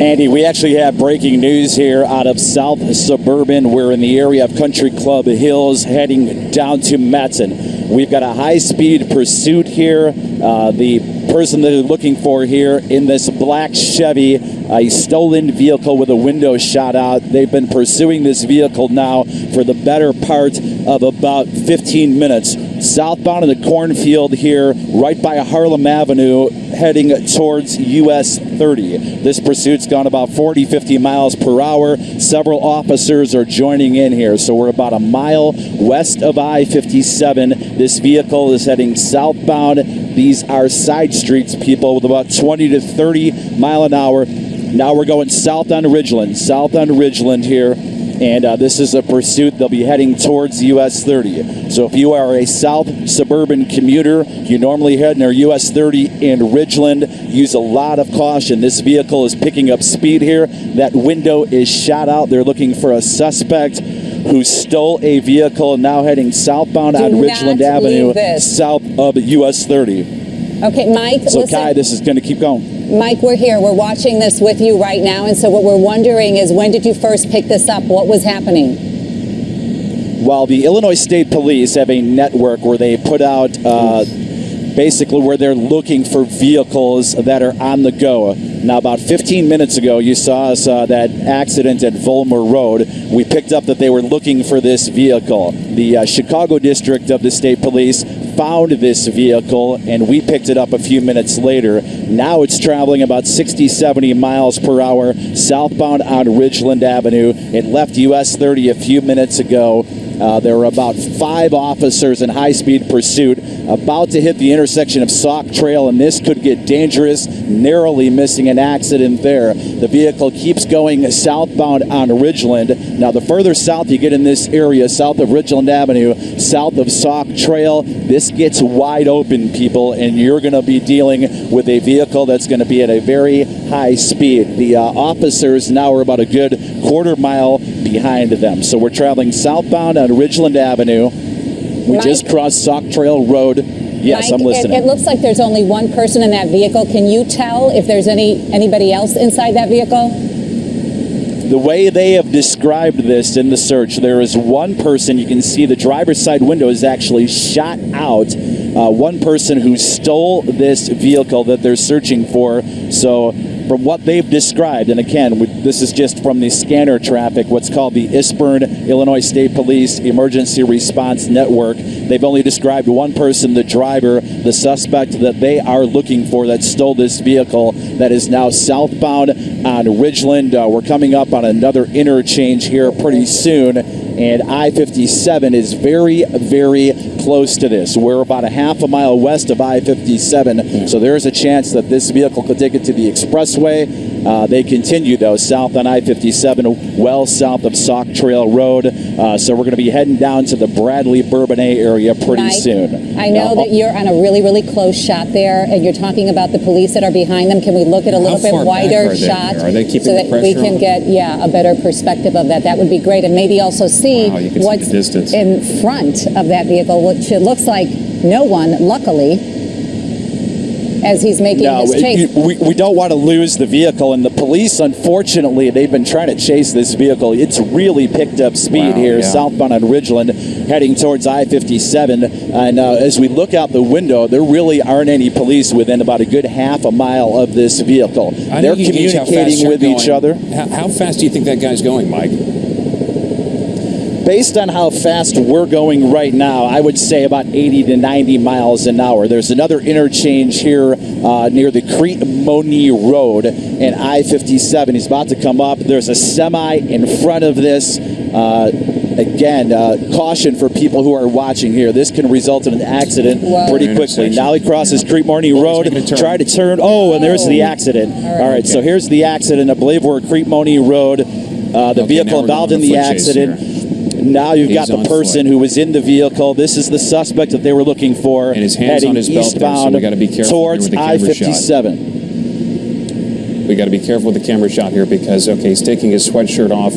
Andy, we actually have breaking news here out of South Suburban. We're in the area of Country Club Hills heading down to Matteson. We've got a high speed pursuit here. Uh, the person that they're looking for here in this black Chevy, a stolen vehicle with a window shot out. They've been pursuing this vehicle now for the better part of about 15 minutes. Southbound in the cornfield here, right by Harlem Avenue, heading towards US 30. This pursuit's gone about 40, 50 miles per hour. Several officers are joining in here. So we're about a mile west of I 57. This vehicle is heading southbound. These are side streets, people, with about 20 to 30 mile an hour. Now we're going south on Ridgeland, south on Ridgeland here and uh, this is a pursuit. They'll be heading towards US 30. So if you are a south suburban commuter, you normally head near US 30 in Ridgeland. Use a lot of caution. This vehicle is picking up speed here. That window is shot out. They're looking for a suspect who stole a vehicle now heading southbound Do on Ridgeland Avenue, south of US 30. Okay, Mike, So, listen. Kai, this is going to keep going. Mike, we're here. We're watching this with you right now. And so what we're wondering is when did you first pick this up? What was happening? Well, the Illinois State Police have a network where they put out uh, basically where they're looking for vehicles that are on the go. Now, about 15 minutes ago, you saw us uh, that accident at Vollmer Road. We picked up that they were looking for this vehicle. The uh, Chicago district of the state police found this vehicle and we picked it up a few minutes later. Now it's traveling about 60, 70 miles per hour southbound on Ridgeland Avenue. It left US 30 a few minutes ago. Uh, there were about five officers in high speed pursuit about to hit the intersection of Sauk Trail, and this could get dangerous, narrowly missing an accident there. The vehicle keeps going southbound on Ridgeland. Now, the further south you get in this area, south of Ridgeland Avenue, south of Sauk Trail, this gets wide open, people, and you're going to be dealing with a vehicle that's going to be at a very high speed. The uh, officers now are about a good quarter mile behind them. So we're traveling southbound on Ridgeland Avenue. We Mike? just crossed Sauk Trail Road. Yes, Mike, I'm listening. It, it looks like there's only one person in that vehicle. Can you tell if there's any anybody else inside that vehicle? the way they have described this in the search, there is one person you can see the driver's side window is actually shot out. Uh, one person who stole this vehicle that they're searching for. So, from what they've described, and again, we- this is just from the scanner traffic, what's called the ISPERN, Illinois State Police Emergency Response Network. They've only described one person, the driver, the suspect that they are looking for that stole this vehicle that is now southbound on Ridgeland. Uh, we're coming up on another interchange here pretty soon, and I 57 is very, very close to this. We're about a half a mile west of I 57, so there's a chance that this vehicle could take it to the expressway. Uh, they continue, though, south on I 57, well south of Sauk Trail Road. Uh, so we're going to be heading down to the Bradley Bourbonnais area pretty Mike, soon. I know Now, that you're on a really, really close shot there, and you're talking about the police that are behind them. Can we look at a little bit wider are they? shot Are they keeping so the that we can on? get yeah a better perspective of that? That would be great, and maybe also see Wow, you can see what's in front of that vehicle, which it looks like no one, luckily, as he's making No, his chase. it- we, we don't want to lose the vehicle, and the police, unfortunately, they've been trying to chase this vehicle. It's really picked up speed Wow, here, yeah. southbound on Ridgeland, heading towards I 57. And uh, as we look out the window, there really aren't any police within about a good half a mile of this vehicle. I They're know you gauge how fast communicating you're with each other. How, how fast do you think that guy's going, Mike? Based on how fast we're going right now, I would say about 80 to 90 miles an hour. There's another interchange here uh, near the Crete Monee Road and I 57. He's about to come up. There's a semi in front of this. Uh, again, uh, caution for people who are watching here. This can result in an accident Wow. pretty quickly. Intersection. Now he crosses Yeah. Crete Monee Oh, Road. making a turn. Try to turn. Oh, and there's the accident. All right, so Okay. here's the accident. I believe we're at Crete Monee Road. Uh, the Okay, vehicle involved in the on a accident. Here. Now you've got the person foot. who was in the vehicle. This is the suspect that they were looking for. And his hands on his belt there, so eastbound we gotta be careful towards I-57. We got to be careful with the camera shot here because okay, he's taking his sweatshirt off,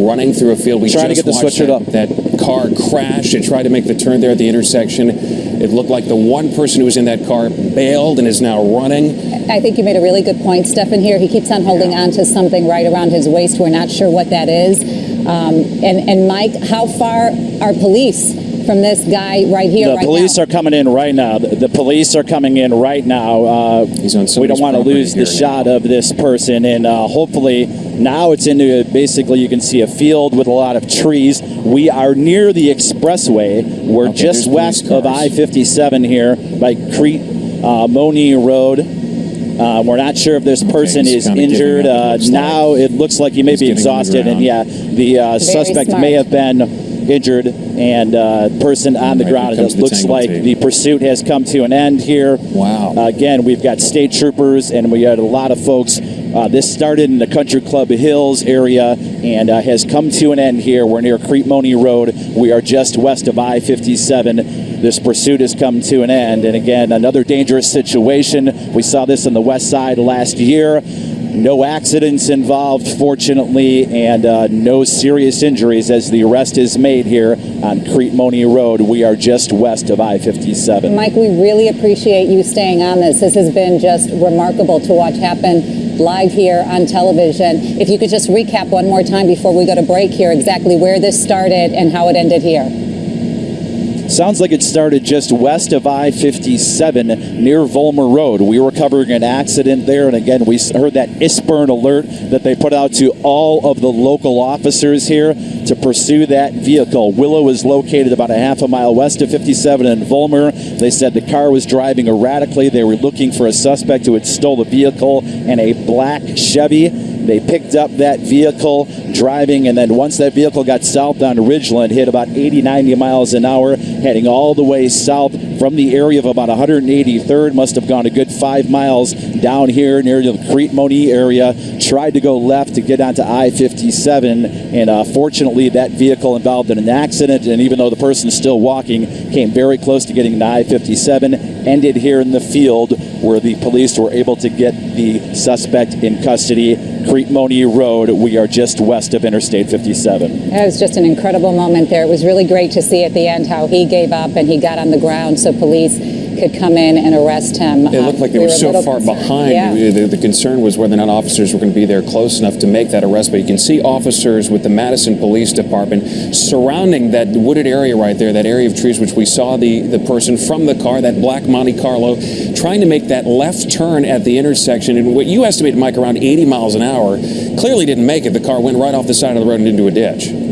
running through a field. We Trying to get the watched sweatshirt that, up. That car crashed. It tried to make the turn there at the intersection. It looked like the one person who was in that car bailed and is now running. I think you made a really good point, Stefan. Here, he keeps on holding on to something right around his waist. We're not sure what that is. Um, and, and Mike, how far are police from this guy right here? The right police now? are coming in right now. The, the police are coming in right now. Uh, we don't want to lose the here shot of this person, and uh, hopefully now it's into basically you can see a field with a lot of trees. We are near the expressway. We're Okay, just west of. I-57 here by Crete uh, Monee Road. Uh, we're not sure if this person he's is injured. Uh, now it looks like he may He's be getting on the exhausted, and yeah, the uh, suspect smart. may have been injured, and uh, person on the Right, ground. here It looks like tape. the pursuit has come to an end here. Wow. Uh, again, we've got state troopers, and we had a lot of folks. Uh, this started in the Country Club Hills area and uh, has come to an end here. We're near Crete Monee Road. We are just west of I 57. This pursuit has come to an end. And again, another dangerous situation. We saw this on the west side last year. No accidents involved, fortunately, and uh, no serious injuries as the arrest is made here on Crete Monee Road. We are just west of I 57. Mike, we really appreciate you staying on this. This has been just remarkable to watch happen live here on television. If you could just recap one more time before we go to break here exactly where this started and how it ended here. Sounds like it started just west of I 57 near Vollmer Road. We were covering an accident there, and again, we heard that ISPERN alert that they put out to all of the local officers here to pursue that vehicle. Willow is located about a half a mile west of 57 in Vollmer. They said the car was driving erratically. They were looking for a suspect who had stole the vehicle and a black Chevy. They picked up that vehicle driving, and then once that vehicle got south on Ridgeland, hit about 80, 90 miles an hour, heading all the way south from the area of about 183rd. Must have gone a good five miles down here near the Crete Monee area. Tried to go left to get onto I 57, and uh, fortunately, that vehicle involved in an accident. And even though the person is still walking, came very close to getting to I 57, ended here in the field where the police were able to get the suspect in custody. Crete Monee Road. We are just west of Interstate 57. That was just an incredible moment there. It was really great to see at the end how he gave up and he got on the ground so police could come in and arrest him. It looked like they Um, were we a so far concerned. behind. Yeah. The, the concern was whether or not officers were going to be there close enough to make that arrest. But you can see officers with the Matteson Police Department surrounding that wooded area right there, that area of trees, which we saw the, the person from the car, that black Monte Carlo, trying to make that left turn at the intersection. And what you estimated, Mike, around 80 miles an hour, clearly didn't make it. The car went right off the side of the road and into a ditch.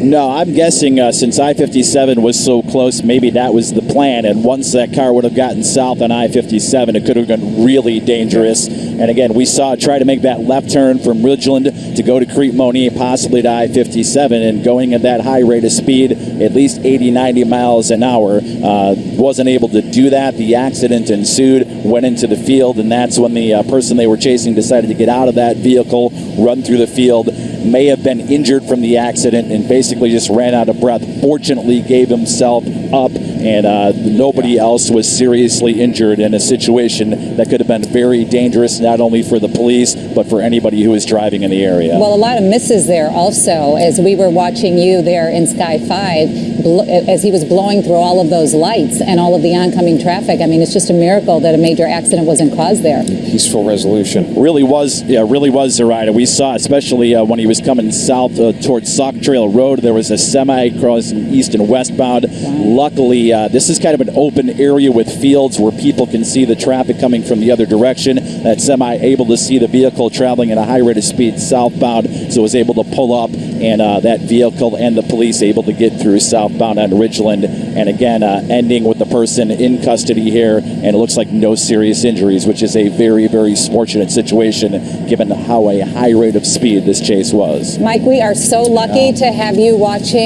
No, I'm guessing uh, since I 57 was so close, maybe that was the plan. And once that car would have gotten south on I 57, it could have been really dangerous. And again, we saw it try to make that left turn from Ridgeland to go to Crete Monee, possibly to I 57, and going at that high rate of speed, at least 80, 90 miles an hour. Uh, wasn't able to do that. The accident ensued, went into the field, and that's when the uh, person they were chasing decided to get out of that vehicle, run through the field may have been injured from the accident and basically just ran out of breath. Fortunately, gave himself up, and uh, nobody else was seriously injured in a situation that could have been very dangerous, not only for the police but for anybody who was driving in the area. Well, a lot of misses there also as we were watching you there in Sky 5 bl- as he was blowing through all of those lights and all of the oncoming traffic. I mean, it's just a miracle that a major accident wasn't caused there. Peaceful resolution. really was, yeah, really was Zoraida. We saw, especially uh, when he was coming south uh, towards Sauk Trail Road, there was a semi crossing east and westbound. Luckily, uh, this is kind of an open area with fields where people can see the traffic coming from the other direction. That semi able to see the vehicle traveling at a high rate of speed southbound, so was able to pull up, and uh, that vehicle and the police able to get through southbound on Ridgeland. And again, uh, ending with the person in custody here, and it looks like no serious injuries, which is a very, very fortunate situation given how a high rate of speed this chase was. Mike, we are so lucky to have you watching.